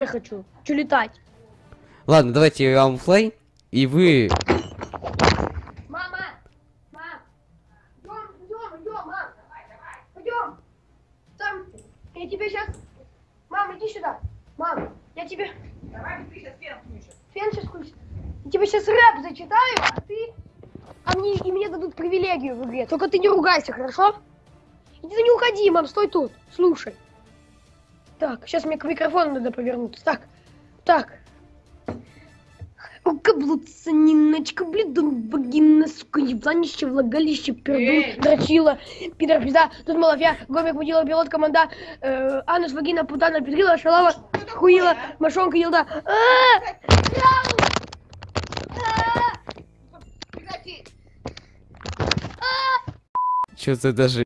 я хочу. Хочу летать. Ладно, давайте я вам флей, и вы... Мама! Мам! Идем, идем, идем, мам! Пойдем! Там, я тебе сейчас... Мам, иди сюда! Мам, я тебе... Давай ты сейчас фен включишь. Фен сейчас включит. Я тебе сейчас рэп зачитаю, а ты... А мне, и мне дадут привилегию в игре. Только ты не ругайся, хорошо? Иди ты не уходи, мам, стой тут. Слушай. Так, сейчас мне к микрофону надо повернуться. Так, так. Каблуца, Ниночка, блядун, вагина, сука, ебланище, влагалище, пердун, дрочила, пидор, пизда, тут малафья, гомик, мудила, пилот, команда, э, анус, вагина, путана, педрила, шалава, хуила, мошонка, елда. А! А! Прекрати. Что-то даже